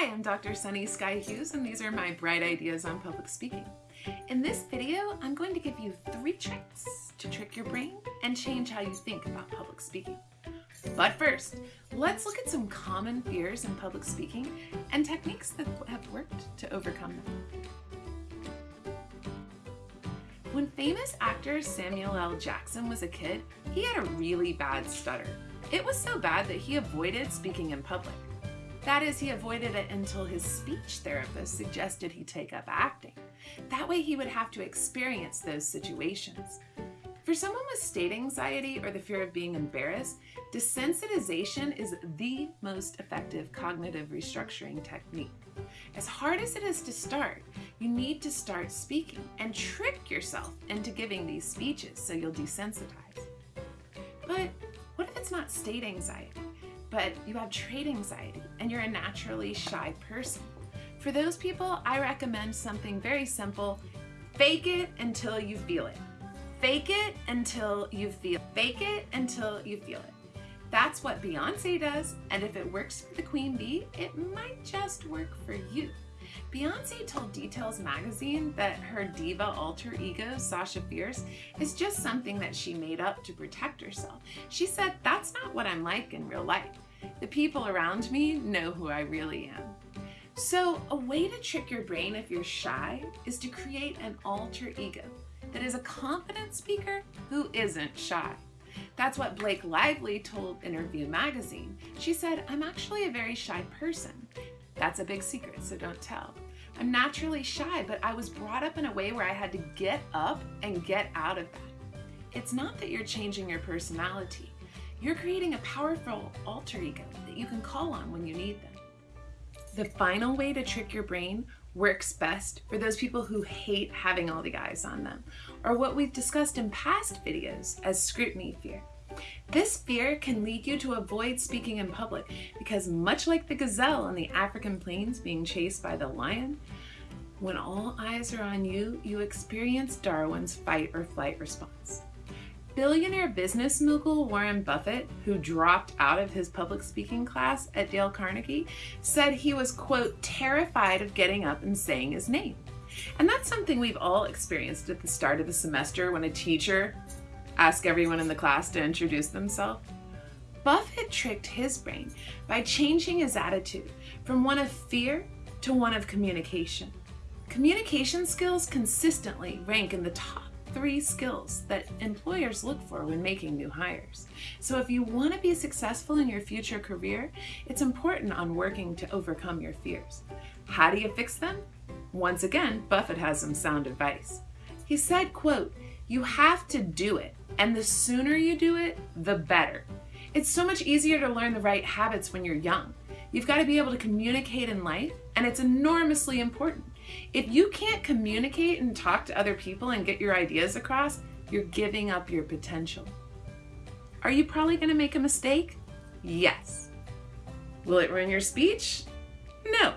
Hi, I'm Dr. Sunny Sky Hughes, and these are my bright ideas on public speaking. In this video, I'm going to give you three tricks to trick your brain and change how you think about public speaking. But first, let's look at some common fears in public speaking and techniques that have worked to overcome them. When famous actor Samuel L. Jackson was a kid, he had a really bad stutter. It was so bad that he avoided speaking in public. That is, he avoided it until his speech therapist suggested he take up acting. That way he would have to experience those situations. For someone with state anxiety or the fear of being embarrassed, desensitization is the most effective cognitive restructuring technique. As hard as it is to start, you need to start speaking and trick yourself into giving these speeches so you'll desensitize. But what if it's not state anxiety? But you have trait anxiety and you're a naturally shy person. For those people, I recommend something very simple. Fake it until you feel it. Fake it until you feel it. Fake it until you feel it. That's what Beyonce does, and if it works for the queen bee, it might just work for you. Beyonce told Details magazine that her diva alter ego, Sasha Fierce, is just something that she made up to protect herself. She said, that's not what I'm like in real life. The people around me know who I really am. So a way to trick your brain if you're shy is to create an alter ego that is a confident speaker who isn't shy. That's what Blake Lively told Interview magazine. She said, I'm actually a very shy person. That's a big secret, so don't tell. I'm naturally shy, but I was brought up in a way where I had to get up and get out of that. It's not that you're changing your personality. You're creating a powerful alter ego that you can call on when you need them. The final way to trick your brain works best for those people who hate having all the eyes on them, or what we've discussed in past videos as scrutiny fear. This fear can lead you to avoid speaking in public because much like the gazelle on the African plains being chased by the lion, when all eyes are on you, you experience Darwin's fight or flight response. Billionaire business mogul Warren Buffett, who dropped out of his public speaking class at Dale Carnegie, said he was, quote, terrified of getting up and saying his name. And that's something we've all experienced at the start of the semester when a teacher asks everyone in the class to introduce themselves? Buffett tricked his brain by changing his attitude from one of fear to one of communication. Communication skills consistently rank in the top three skills that employers look for when making new hires. So if you want to be successful in your future career, it's important on working to overcome your fears. How do you fix them? Once again, Buffett has some sound advice. He said, quote, you have to do it. And the sooner you do it, the better. It's so much easier to learn the right habits when you're young. You've got to be able to communicate in life, and it's enormously important. If you can't communicate and talk to other people and get your ideas across, you're giving up your potential. Are you probably going to make a mistake? Yes. Will it ruin your speech? No.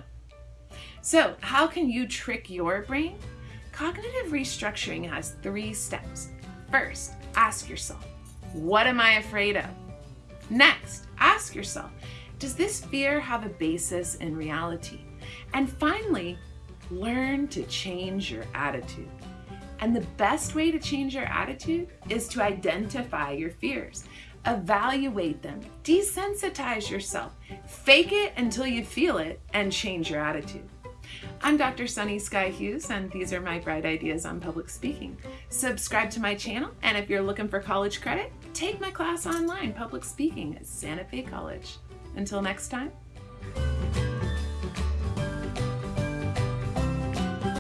So how can you trick your brain? Cognitive restructuring has three steps. First, ask yourself, what am I afraid of? Next, ask yourself, does this fear have a basis in reality? And finally, learn to change your attitude. And the best way to change your attitude is to identify your fears, evaluate them, desensitize yourself, fake it until you feel it, and change your attitude. I'm Dr. Sunny Sky Hughes, and these are my bright ideas on public speaking. Subscribe to my channel, and if you're looking for college credit, take my class online, Public Speaking at Santa Fe College. Until next time,